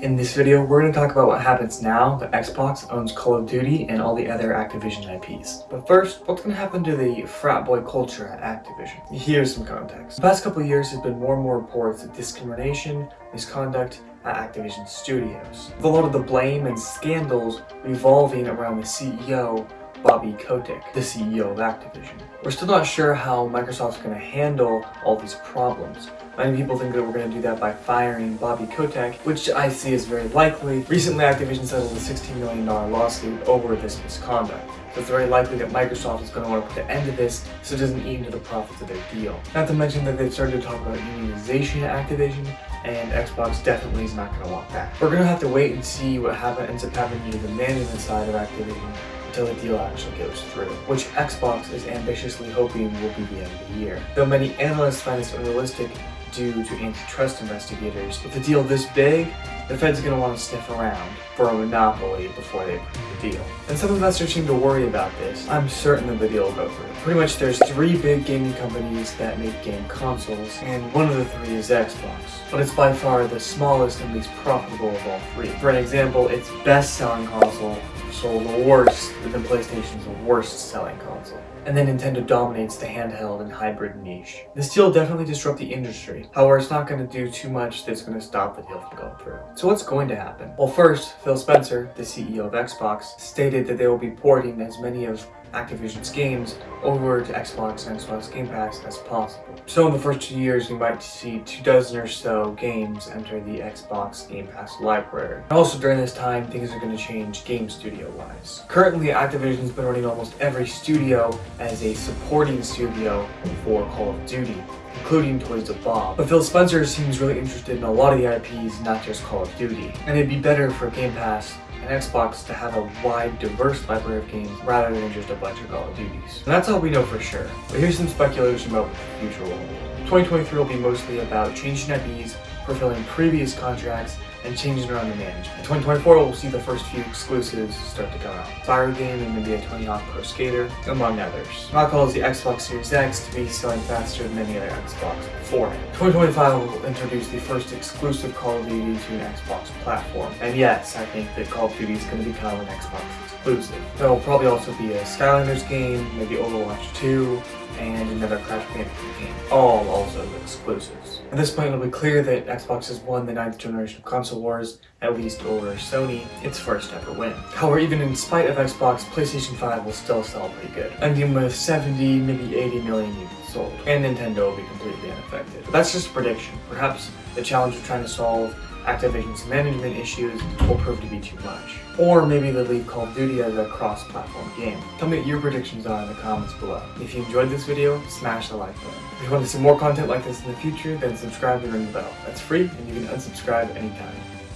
In this video, we're going to talk about what happens now that Xbox owns Call of Duty and all the other Activision IPs. But first, what's going to happen to the frat boy culture at Activision? Here's some context. The past couple years have been more and more reports of discrimination, misconduct, at Activision Studios. With a lot of the blame and scandals revolving around the CEO Bobby Kotick, the CEO of Activision. We're still not sure how Microsoft's going to handle all these problems. Many people think that we're going to do that by firing Bobby Kotick, which I see as very likely. Recently, Activision settled a $16 million lawsuit over this misconduct. So it's very likely that Microsoft is going to want to put an end to this so it doesn't eat into the profits of their deal. Not to mention that they've started to talk about unionization at Activision, and Xbox definitely is not going to want that. We're going to have to wait and see what happen, ends up happening to the management side of Activision until the deal actually goes through, which Xbox is ambitiously hoping will be the end of the year. Though many analysts find this unrealistic due to antitrust investigators, with a deal this big, the Fed's going to want to sniff around for a monopoly before they approve the deal. And some investors seem to worry about this. I'm certain that the deal will go through. Pretty much there's three big gaming companies that make game consoles, and one of the three is Xbox. But it's by far the smallest and least profitable of all three. For an example, its best-selling console sold worse than PlayStation's worst selling console. And then Nintendo dominates the handheld and hybrid niche. This deal definitely disrupt the industry. However, it's not going to do too much that's going to stop the deal from going through. So what's going to happen? Well, first, Phil Spencer, the CEO of Xbox, stated that they will be porting as many of Activision's games over to Xbox and Xbox Game Pass as possible. So in the first two years, we might see two dozen or so games enter the Xbox Game Pass library. Also during this time, things are going to change game studio-wise. Currently, Activision's been running almost every studio as a supporting studio for Call of Duty including Toys for Bob. But Phil Spencer seems really interested in a lot of the IPs, not just Call of Duty. And it'd be better for Game Pass and Xbox to have a wide, diverse library of games rather than just a bunch of Call of Duties. And that's all we know for sure. But here's some speculation about the future will hold. 2023 will be mostly about changing IPs, fulfilling previous contracts, and changes around the management. In 2024, we'll see the first few exclusives start to come out. Fire Game and maybe a Tony Hawk Pro Skater, among others. Not calls the Xbox Series X to be selling faster than any other Xbox before. it. 2025 will introduce the first exclusive Call of Duty to an Xbox platform. And yes, I think that Call of Duty is going to become an Xbox exclusive. There will probably also be a Skylanders game, maybe Overwatch 2, and another Crash Bandicoot game, all exclusives. At this point, it'll be clear that Xbox has won the ninth generation of console wars, at least over Sony, its first ever win. However, even in spite of Xbox, PlayStation 5 will still sell pretty good, ending with 70, maybe 80 million units sold, and Nintendo will be completely unaffected. But that's just a prediction. Perhaps the challenge of trying to solve Activision's management issues will prove to be too much. Or maybe they'll leave Call of Duty as a cross-platform game. Tell me what your predictions are in the comments below. If you enjoyed this video, smash the like button. If you want to see more content like this in the future, then subscribe and ring the bell. That's free and you can unsubscribe anytime.